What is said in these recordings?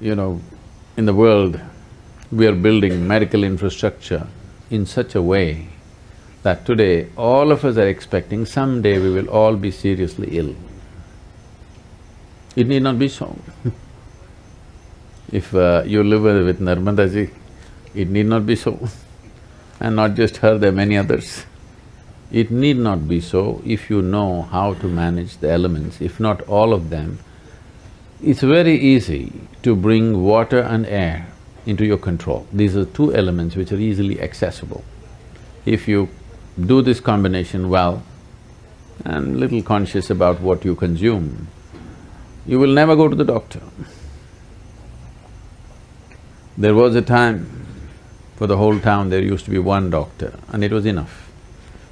you know, in the world, we are building medical infrastructure in such a way that today all of us are expecting someday we will all be seriously ill. It need not be so If uh, you live with Narmada ji, it need not be so and not just her, there are many others. It need not be so if you know how to manage the elements, if not all of them. It's very easy to bring water and air into your control. These are two elements which are easily accessible. If you do this combination well and little conscious about what you consume, you will never go to the doctor. There was a time, for the whole town there used to be one doctor and it was enough.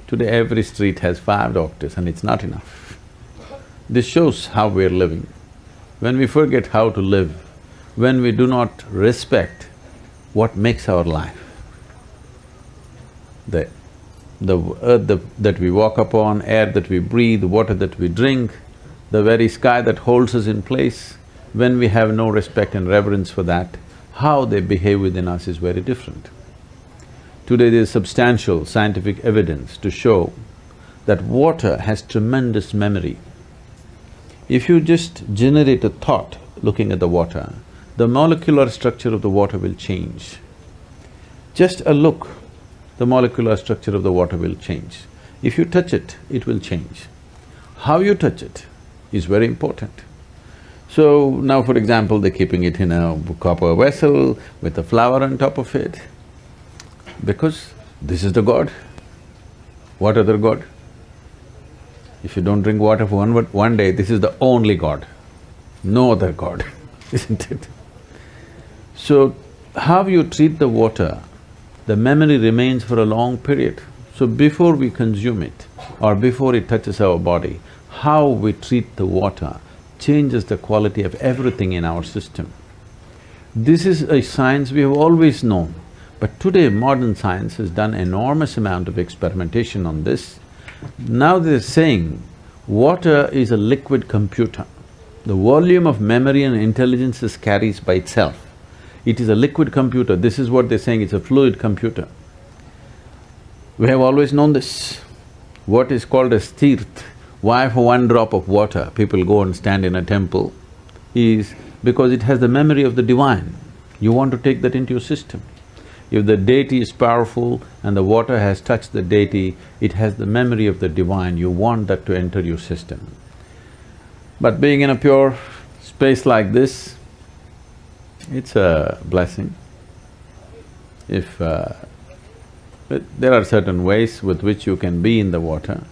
Today every street has five doctors and it's not enough. This shows how we're living. When we forget how to live, when we do not respect what makes our life, the the earth the, that we walk upon, air that we breathe, water that we drink, the very sky that holds us in place, when we have no respect and reverence for that, how they behave within us is very different. Today there is substantial scientific evidence to show that water has tremendous memory. If you just generate a thought looking at the water, the molecular structure of the water will change. Just a look the molecular structure of the water will change. If you touch it, it will change. How you touch it is very important. So now for example, they're keeping it in a copper vessel with a flower on top of it, because this is the God. What other God? If you don't drink water for one, one day, this is the only God, no other God, isn't it? So, how you treat the water the memory remains for a long period. So before we consume it or before it touches our body, how we treat the water changes the quality of everything in our system. This is a science we have always known, but today modern science has done enormous amount of experimentation on this. Now they're saying water is a liquid computer. The volume of memory and intelligence it carries by itself. It is a liquid computer, this is what they're saying, it's a fluid computer. We have always known this. What is called as tirth, why for one drop of water people go and stand in a temple, is because it has the memory of the divine. You want to take that into your system. If the deity is powerful and the water has touched the deity, it has the memory of the divine, you want that to enter your system. But being in a pure space like this, it's a blessing. If… Uh, there are certain ways with which you can be in the water.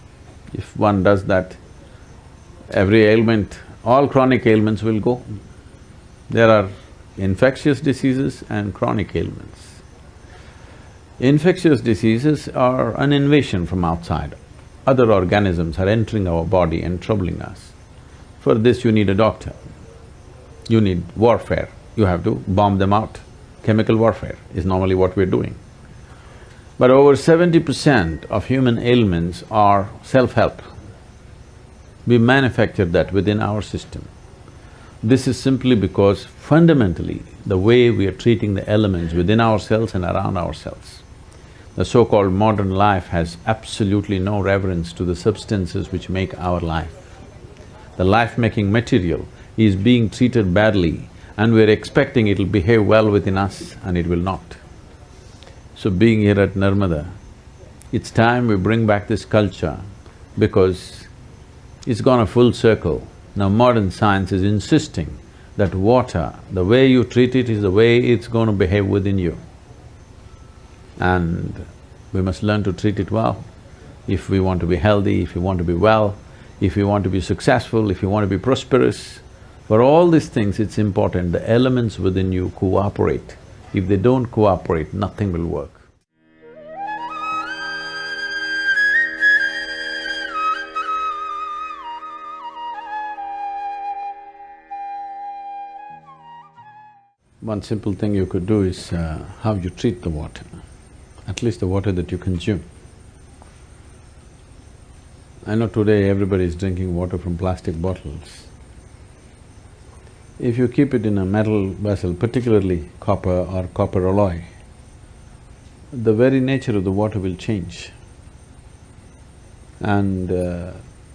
If one does that, every ailment, all chronic ailments will go. There are infectious diseases and chronic ailments. Infectious diseases are an invasion from outside. Other organisms are entering our body and troubling us. For this you need a doctor. You need warfare you have to bomb them out. Chemical warfare is normally what we're doing. But over seventy percent of human ailments are self-help. We manufacture that within our system. This is simply because fundamentally, the way we are treating the elements within ourselves and around ourselves. The so-called modern life has absolutely no reverence to the substances which make our life. The life-making material is being treated badly and we're expecting it'll behave well within us and it will not. So being here at Narmada, it's time we bring back this culture because it's gone a full circle. Now modern science is insisting that water, the way you treat it is the way it's going to behave within you. And we must learn to treat it well. If we want to be healthy, if we want to be well, if we want to be successful, if we want to be prosperous, for all these things, it's important the elements within you cooperate. If they don't cooperate, nothing will work. One simple thing you could do is uh, how you treat the water, at least the water that you consume. I know today everybody is drinking water from plastic bottles. If you keep it in a metal vessel, particularly copper or copper alloy, the very nature of the water will change. And uh,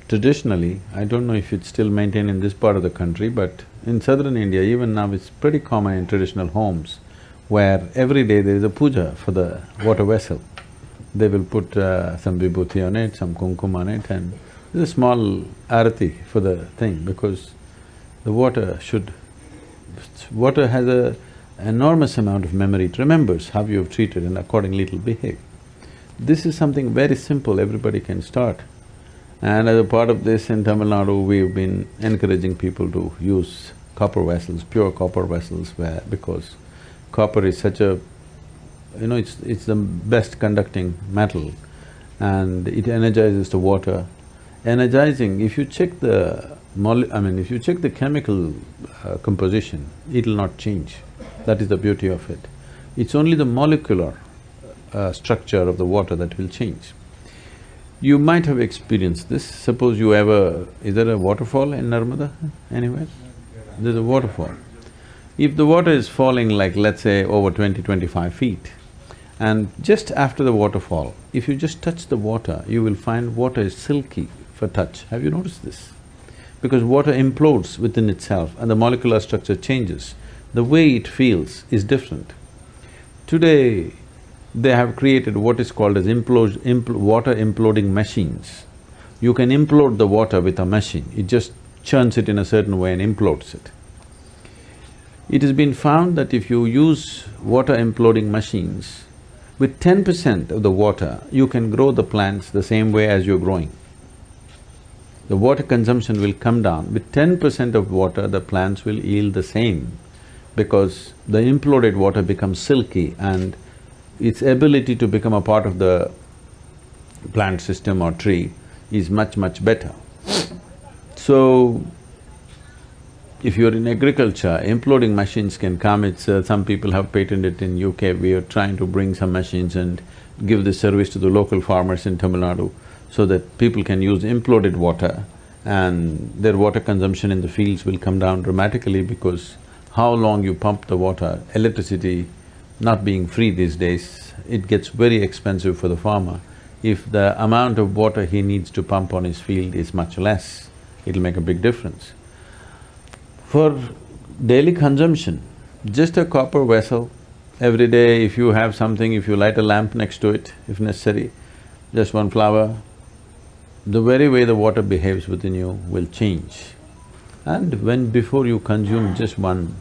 traditionally, I don't know if it's still maintained in this part of the country, but in southern India, even now it's pretty common in traditional homes, where every day there is a puja for the water vessel. They will put uh, some vibhuti on it, some kumkum on it and there's a small arati for the thing because the water should… water has a enormous amount of memory, it remembers how you have treated and accordingly it'll behave. This is something very simple, everybody can start. And as a part of this in Tamil Nadu, we've been encouraging people to use copper vessels, pure copper vessels where… because copper is such a… you know, it's… it's the best conducting metal and it energizes the water. Energizing, if you check the mole… I mean, if you check the chemical uh, composition, it'll not change. That is the beauty of it. It's only the molecular uh, structure of the water that will change. You might have experienced this, suppose you ever… is there a waterfall in Narmada anywhere? There's a waterfall. If the water is falling like let's say over 20, 25 feet, and just after the waterfall, if you just touch the water, you will find water is silky for touch. Have you noticed this? Because water implodes within itself and the molecular structure changes the way it feels is different. Today, they have created what is called as implode, impl water imploding machines. You can implode the water with a machine, it just churns it in a certain way and implodes it. It has been found that if you use water imploding machines, with ten percent of the water, you can grow the plants the same way as you're growing. The water consumption will come down. With ten percent of water, the plants will yield the same because the imploded water becomes silky and its ability to become a part of the plant system or tree is much, much better. So, if you're in agriculture, imploding machines can come, it's… Uh, some people have patented it in UK, we are trying to bring some machines and give this service to the local farmers in Tamil Nadu so that people can use imploded water and their water consumption in the fields will come down dramatically because how long you pump the water, electricity not being free these days, it gets very expensive for the farmer. If the amount of water he needs to pump on his field is much less, it'll make a big difference. For daily consumption, just a copper vessel, every day if you have something, if you light a lamp next to it, if necessary, just one flower, the very way the water behaves within you will change. And when before you consume just one,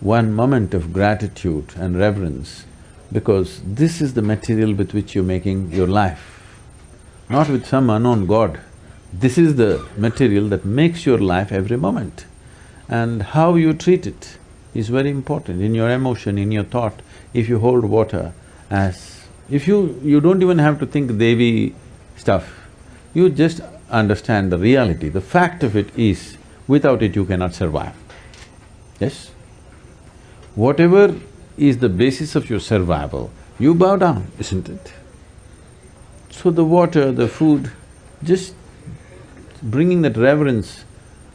one moment of gratitude and reverence, because this is the material with which you're making your life, not with some unknown god. This is the material that makes your life every moment. And how you treat it is very important in your emotion, in your thought. If you hold water as… if you… you don't even have to think Devi stuff, you just understand the reality, the fact of it is, without it you cannot survive. Yes? Whatever is the basis of your survival, you bow down, isn't it? So the water, the food, just bringing that reverence,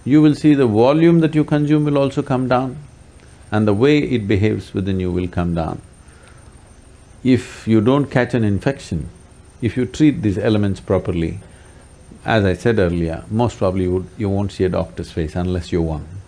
you will see the volume that you consume will also come down and the way it behaves within you will come down. If you don't catch an infection, if you treat these elements properly, as I said earlier, most probably you, would, you won't see a doctor's face unless you're one.